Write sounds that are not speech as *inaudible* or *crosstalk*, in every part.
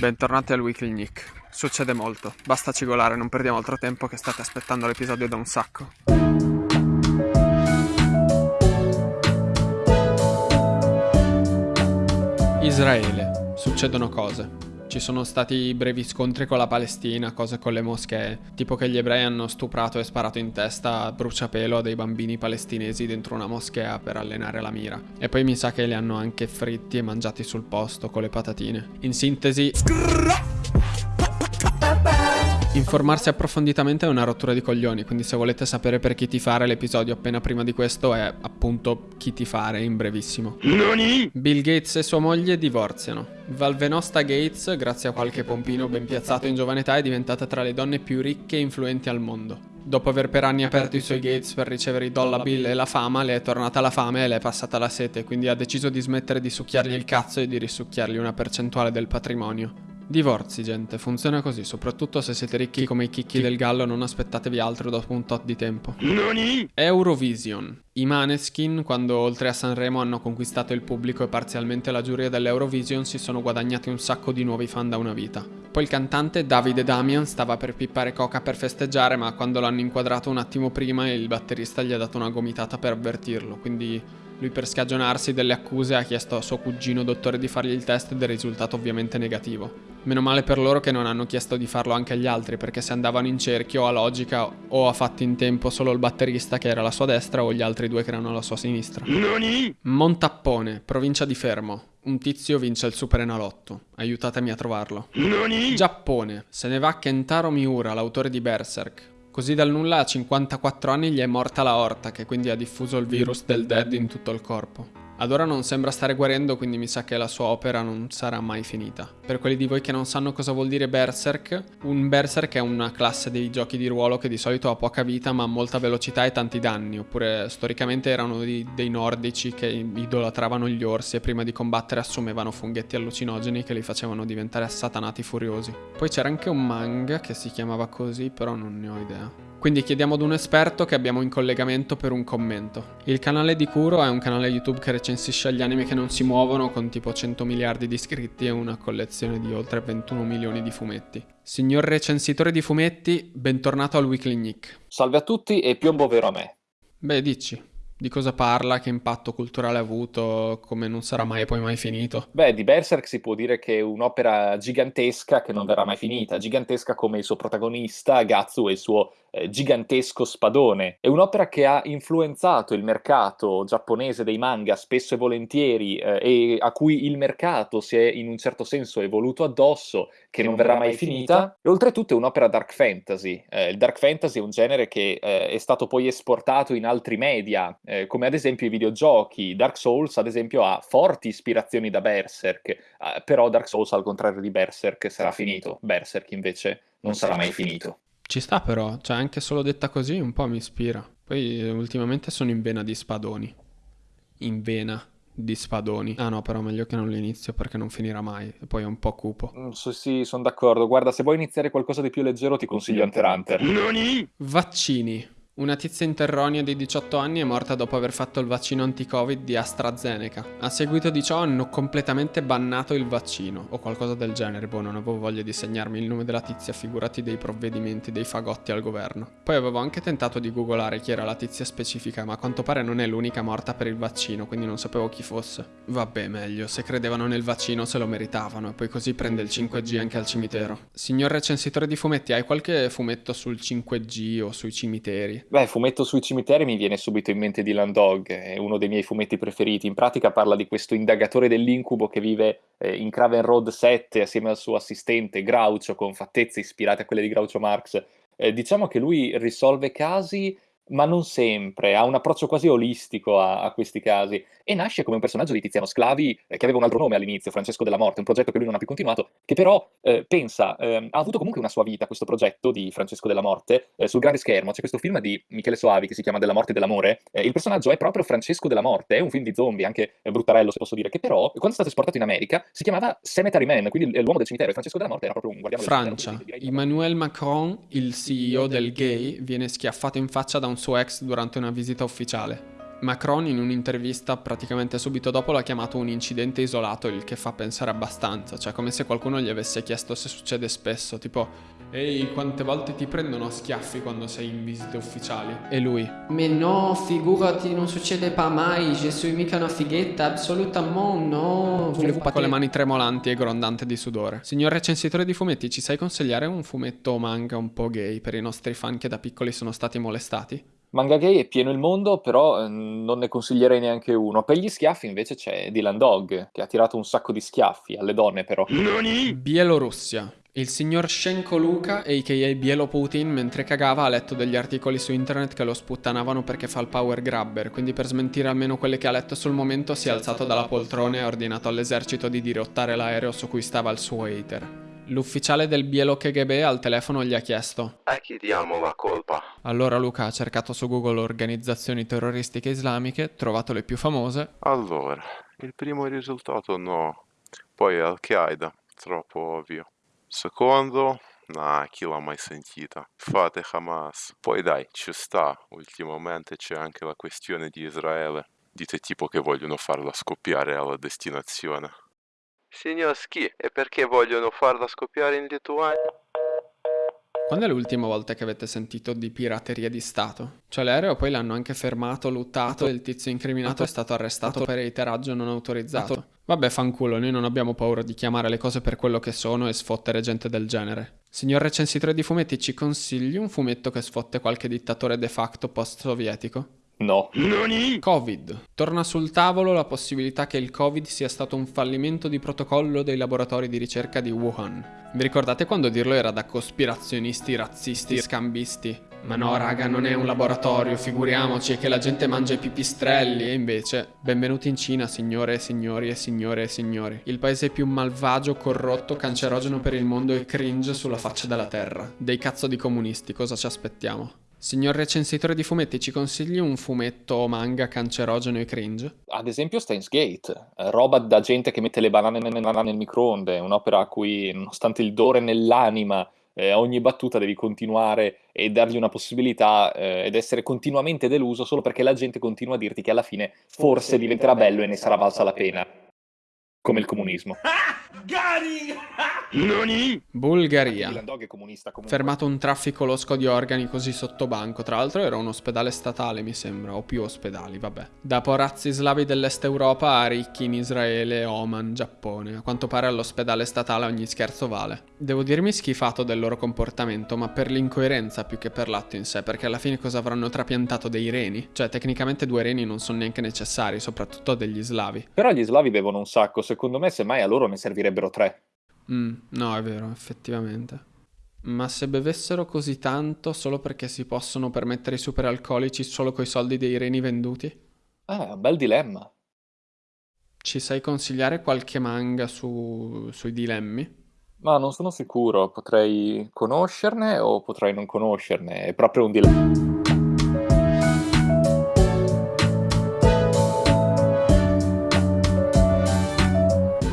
Bentornati al Weekly Nick. Succede molto, basta cigolare, non perdiamo altro tempo che state aspettando l'episodio da un sacco. Israele. Succedono cose. Ci sono stati brevi scontri con la Palestina, cose con le moschee, tipo che gli ebrei hanno stuprato e sparato in testa a bruciapelo a dei bambini palestinesi dentro una moschea per allenare la mira. E poi mi sa che li hanno anche fritti e mangiati sul posto con le patatine. In sintesi... Informarsi approfonditamente è una rottura di coglioni, quindi se volete sapere per chi ti fare l'episodio appena prima di questo è appunto chi ti fare in brevissimo. Nani? Bill Gates e sua moglie divorziano. Valvenosta Gates, grazie a qualche pompino ben piazzato in giovane età, è diventata tra le donne più ricche e influenti al mondo. Dopo aver per anni aperto i suoi gates per ricevere i dollar bill e la fama, le è tornata la fame e le è passata la sete, quindi ha deciso di smettere di succhiargli il cazzo e di risucchiargli una percentuale del patrimonio. Divorzi, gente, funziona così, soprattutto se siete ricchi come i chicchi del gallo non aspettatevi altro dopo un tot di tempo. Nani? Eurovision. I Maneskin, quando oltre a Sanremo hanno conquistato il pubblico e parzialmente la giuria dell'Eurovision, si sono guadagnati un sacco di nuovi fan da una vita. Poi il cantante Davide Damian stava per pippare coca per festeggiare, ma quando l'hanno inquadrato un attimo prima il batterista gli ha dato una gomitata per avvertirlo, quindi lui per scagionarsi delle accuse ha chiesto a suo cugino dottore di fargli il test ed è risultato ovviamente negativo. Meno male per loro che non hanno chiesto di farlo anche agli altri, perché se andavano in cerchio a logica o ha fatto in tempo solo il batterista che era alla sua destra o gli altri due che erano alla sua sinistra. Nani? Montappone, provincia di Fermo. Un tizio vince il Super Enalotto. Aiutatemi a trovarlo. Nani? Giappone. Se ne va Kentaro Miura, l'autore di Berserk. Così dal nulla a 54 anni gli è morta la orta, che quindi ha diffuso il virus del dead in tutto il corpo. Ad ora non sembra stare guarendo, quindi mi sa che la sua opera non sarà mai finita. Per quelli di voi che non sanno cosa vuol dire Berserk, un Berserk è una classe dei giochi di ruolo che di solito ha poca vita ma molta velocità e tanti danni, oppure storicamente erano dei, dei nordici che idolatravano gli orsi e prima di combattere assumevano funghetti allucinogeni che li facevano diventare assatanati furiosi. Poi c'era anche un manga che si chiamava così, però non ne ho idea. Quindi chiediamo ad un esperto che abbiamo in collegamento per un commento. Il canale di Kuro è un canale YouTube che recensisce gli anime che non si muovono con tipo 100 miliardi di iscritti e una collezione di oltre 21 milioni di fumetti. Signor recensitore di fumetti, bentornato al Weekly Nick. Salve a tutti e piombo vero a me. Beh, dici. Di cosa parla, che impatto culturale ha avuto, come non sarà mai poi mai finito? Beh, di Berserk si può dire che è un'opera gigantesca che non verrà mai finita, gigantesca come il suo protagonista, Gatsu e il suo gigantesco spadone. È un'opera che ha influenzato il mercato giapponese dei manga spesso e volentieri eh, e a cui il mercato si è in un certo senso evoluto addosso, che non verrà mai finita. E oltretutto è un'opera dark fantasy. Eh, il dark fantasy è un genere che eh, è stato poi esportato in altri media, eh, come ad esempio i videogiochi. Dark Souls, ad esempio, ha forti ispirazioni da Berserk, eh, però Dark Souls, al contrario di Berserk, sarà finito. Berserk invece non sarà mai finito. Ci sta però, cioè anche solo detta così un po' mi ispira. Poi ultimamente sono in vena di spadoni. In vena di spadoni. Ah no, però meglio che non l'inizio perché non finirà mai. E poi è un po' cupo. Mm, so, sì, sono d'accordo. Guarda, se vuoi iniziare qualcosa di più leggero ti consiglio Hunter Hunter. Nani? Vaccini. Una tizia interronia di 18 anni è morta dopo aver fatto il vaccino anti-Covid di AstraZeneca. A seguito di ciò hanno completamente bannato il vaccino, o qualcosa del genere, boh, non avevo voglia di segnarmi il nome della tizia, figurati dei provvedimenti dei fagotti al governo. Poi avevo anche tentato di googolare chi era la tizia specifica, ma a quanto pare non è l'unica morta per il vaccino, quindi non sapevo chi fosse. Vabbè, meglio, se credevano nel vaccino se lo meritavano, e poi così prende il 5G anche al cimitero. Signor recensitore di fumetti, hai qualche fumetto sul 5G o sui cimiteri? Beh, fumetto sui cimiteri mi viene subito in mente Dylan Dog, è uno dei miei fumetti preferiti. In pratica parla di questo indagatore dell'incubo che vive eh, in Craven Road 7 assieme al suo assistente Groucho, con fattezze ispirate a quelle di Groucho Marx. Eh, diciamo che lui risolve casi ma non sempre, ha un approccio quasi olistico a, a, questi casi. E nasce come un personaggio di Tiziano Sclavi eh, che aveva un altro nome all'inizio, Francesco della Morte, un progetto che lui non ha più continuato, che però eh, pensa, eh, ha avuto comunque una sua vita questo progetto di Francesco della Morte eh, sul grande schermo, c'è questo film di Michele Soavi che si chiama Della Morte e dell'Amore, eh, il personaggio è proprio Francesco della Morte, è un film di zombie, anche bruttarello se posso dire, che però quando è stato esportato in America si chiamava Cemetery Man, quindi l'uomo del cimitero. E Francesco della Morte era proprio un guardiano Francia, del cimitero. Emmanuel Macron, il CEO del gay, viene schiaffato in faccia da un suo ex durante una visita ufficiale. Macron in un'intervista praticamente subito dopo l'ha chiamato un incidente isolato, il che fa pensare abbastanza, cioè come se qualcuno gli avesse chiesto se succede spesso, tipo Ehi, quante volte ti prendono a schiaffi quando sei in visite ufficiali? E lui Ma no, figurati, non succede pas mai, je suis mica una fighetta, assolutamente no. Con le mani tremolanti e grondante di sudore. Signor recensitore di fumetti, ci sai consigliare un fumetto o manga un po' gay per i nostri fan che da piccoli sono stati molestati? Manga gay è pieno il mondo, però eh, non ne consiglierei neanche uno. Per gli schiaffi invece c'è Dylan Dog, che ha tirato un sacco di schiaffi, alle donne però. Bielorussia. Il signor Shenko Luka, a.k.a. Bielo Putin, mentre cagava ha letto degli articoli su internet che lo sputtanavano perché fa il power grabber, quindi per smentire almeno quelle che ha letto sul momento si è alzato dalla poltrona e ha ordinato all'esercito di dirottare l'aereo su cui stava il suo hater. L'ufficiale del Bielo KGB al telefono gli ha chiesto A chi diamo la colpa? Allora Luca ha cercato su Google organizzazioni terroristiche islamiche, trovato le più famose. Allora, il primo risultato no, poi Al-Qaeda, troppo ovvio. Secondo, nah, chi l'ha mai sentita? Fate Hamas. Poi dai, ci sta, ultimamente c'è anche la questione di Israele. Dite tipo che vogliono farla scoppiare alla destinazione. Signor Ski, e perché vogliono farla scoppiare in Lituania? Quando è l'ultima volta che avete sentito di pirateria di Stato? Cioè l'aereo poi l'hanno anche fermato, luttato e il tizio incriminato è stato arrestato per eiteraggio non autorizzato. Vabbè, fanculo, noi non abbiamo paura di chiamare le cose per quello che sono e sfottere gente del genere. Signor recensitore di fumetti, ci consigli un fumetto che sfotte qualche dittatore de facto post-sovietico? No. Covid. Torna sul tavolo la possibilità che il Covid sia stato un fallimento di protocollo dei laboratori di ricerca di Wuhan. Vi ricordate quando dirlo era da cospirazionisti, razzisti, scambisti? Ma no, raga, non è un laboratorio, figuriamoci, che la gente mangia i pipistrelli. E invece, benvenuti in Cina, signore e signori e signore e signori. Il paese più malvagio, corrotto, cancerogeno per il mondo e cringe sulla faccia della terra. Dei cazzo di comunisti, cosa ci aspettiamo? Signor recensitore di fumetti, ci consigli un fumetto o manga cancerogeno e cringe? Ad esempio Steins Gate, eh, roba da gente che mette le banane nel microonde, un'opera a cui, nonostante il dore nell'anima, eh, ogni battuta devi continuare e dargli una possibilità eh, ed essere continuamente deluso solo perché la gente continua a dirti che alla fine forse diventerà bello e ne sarà valsa la pena. Come il comunismo. *laughs* Nani? Bulgaria. Fermato un traffico losco di organi così sotto banco. Tra l'altro era un ospedale statale, mi sembra, o più ospedali, vabbè. Da porazzi slavi dell'est Europa a ricchi in Israele, Oman, Giappone. A quanto pare all'ospedale statale ogni scherzo vale. Devo dirmi schifato del loro comportamento, ma per l'incoerenza più che per l'atto in sé, perché alla fine cosa avranno trapiantato dei reni? Cioè, tecnicamente due reni non sono neanche necessari, soprattutto degli slavi. Però gli slavi bevono un sacco, secondo me semmai a loro ne servirebbero tre. Mm, no, è vero, effettivamente. Ma se bevessero così tanto solo perché si possono permettere i superalcolici solo coi soldi dei reni venduti? Un bel dilemma. Ci sai consigliare qualche manga su, sui dilemmi? Ma non sono sicuro, potrei conoscerne o potrei non conoscerne, è proprio un dilemma.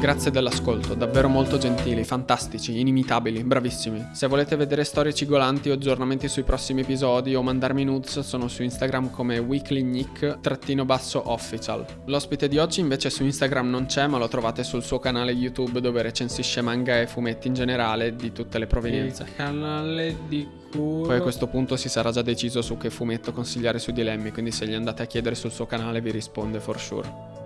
Grazie dell'ascolto, davvero molto gentili, fantastici, inimitabili, bravissimi. Se volete vedere storie cigolanti o aggiornamenti sui prossimi episodi o mandarmi nudes, sono su Instagram come weeklynick-official. L'ospite di oggi invece su Instagram non c'è, ma lo trovate sul suo canale YouTube dove recensisce manga e fumetti in generale di tutte le provenienze. Il canale di cui... Poi a questo punto si sarà già deciso su che fumetto consigliare sui dilemmi, quindi se gli andate a chiedere sul suo canale vi risponde for sure.